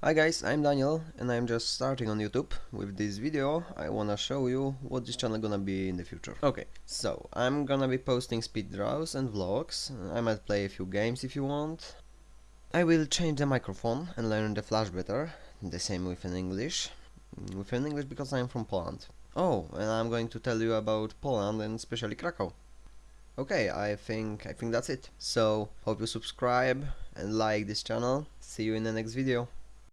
Hi guys, I'm Daniel and I'm just starting on YouTube. With this video I wanna show you what this channel gonna be in the future. Okay, so I'm gonna be posting speed draws and vlogs. I might play a few games if you want. I will change the microphone and learn the flash better. The same with an English. With an English because I'm from Poland. Oh, and I'm going to tell you about Poland and especially Krakow. Okay, I think I think that's it. So hope you subscribe and like this channel. See you in the next video.